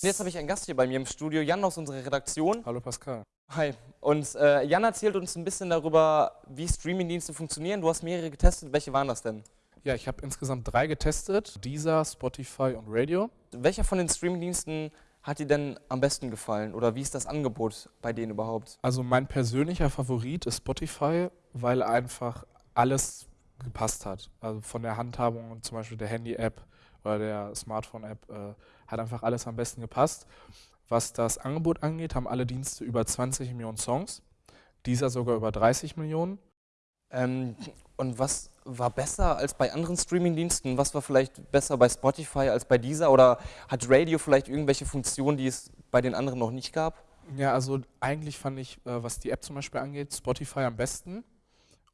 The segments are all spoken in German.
Jetzt habe ich einen Gast hier bei mir im Studio, Jan aus unserer Redaktion. Hallo Pascal. Hi. Und äh, Jan erzählt uns ein bisschen darüber, wie Streamingdienste funktionieren. Du hast mehrere getestet. Welche waren das denn? Ja, ich habe insgesamt drei getestet. Deezer, Spotify und Radio. Welcher von den Streamingdiensten hat dir denn am besten gefallen? Oder wie ist das Angebot bei denen überhaupt? Also mein persönlicher Favorit ist Spotify, weil einfach alles gepasst hat. Also von der Handhabung und zum Beispiel der Handy-App oder der Smartphone-App äh, hat einfach alles am besten gepasst. Was das Angebot angeht, haben alle Dienste über 20 Millionen Songs, dieser sogar über 30 Millionen. Ähm, und was war besser als bei anderen Streamingdiensten? Was war vielleicht besser bei Spotify als bei dieser? Oder hat Radio vielleicht irgendwelche Funktionen, die es bei den anderen noch nicht gab? Ja, also eigentlich fand ich, äh, was die App zum Beispiel angeht, Spotify am besten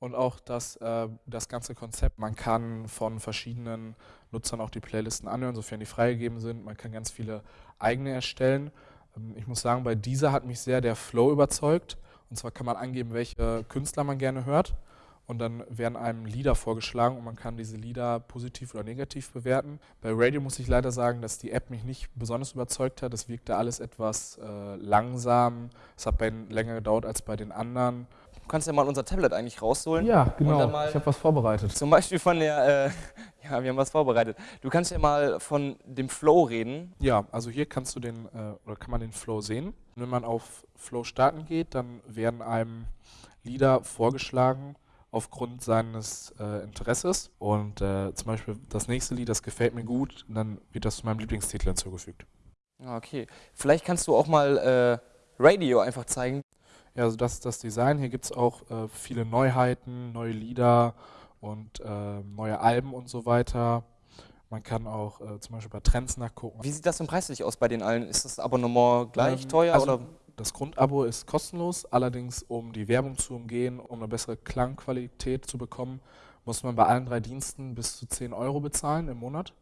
und auch das, äh, das ganze Konzept. Man kann von verschiedenen Nutzern auch die Playlisten anhören, sofern die freigegeben sind. Man kann ganz viele eigene erstellen. Ähm, ich muss sagen, bei dieser hat mich sehr der Flow überzeugt. Und zwar kann man angeben, welche Künstler man gerne hört. Und dann werden einem Lieder vorgeschlagen und man kann diese Lieder positiv oder negativ bewerten. Bei Radio muss ich leider sagen, dass die App mich nicht besonders überzeugt hat. Es wirkte alles etwas äh, langsam. Es hat bei länger gedauert als bei den anderen. Du kannst ja mal unser Tablet eigentlich rausholen. Ja, genau. Ich habe was vorbereitet. Zum Beispiel von der, äh, ja, wir haben was vorbereitet. Du kannst ja mal von dem Flow reden. Ja, also hier kannst du den, äh, oder kann man den Flow sehen. Wenn man auf Flow starten geht, dann werden einem Lieder vorgeschlagen aufgrund seines äh, Interesses. Und äh, zum Beispiel das nächste Lied, das gefällt mir gut, dann wird das zu meinem Lieblingstitel hinzugefügt. Ah, okay. Vielleicht kannst du auch mal äh, Radio einfach zeigen. Ja, also das ist das Design. Hier gibt es auch äh, viele Neuheiten, neue Lieder und äh, neue Alben und so weiter. Man kann auch äh, zum Beispiel bei Trends nachgucken. Wie sieht das denn preislich aus bei den allen? Ist das Abonnement gleich ähm, teuer? Also oder? Das Grundabo ist kostenlos, allerdings um die Werbung zu umgehen, um eine bessere Klangqualität zu bekommen, muss man bei allen drei Diensten bis zu 10 Euro bezahlen im Monat.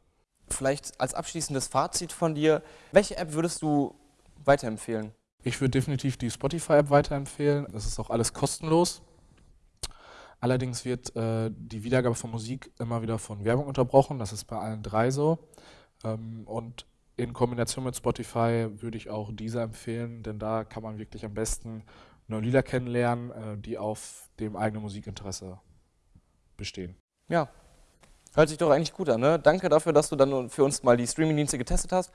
Vielleicht als abschließendes Fazit von dir, welche App würdest du weiterempfehlen? Ich würde definitiv die Spotify-App weiterempfehlen. Das ist auch alles kostenlos. Allerdings wird äh, die Wiedergabe von Musik immer wieder von Werbung unterbrochen. Das ist bei allen drei so. Ähm, und in Kombination mit Spotify würde ich auch diese empfehlen, denn da kann man wirklich am besten neue Lieder kennenlernen, äh, die auf dem eigenen Musikinteresse bestehen. Ja, hört sich doch eigentlich gut an. Ne? Danke dafür, dass du dann für uns mal die Streamingdienste getestet hast.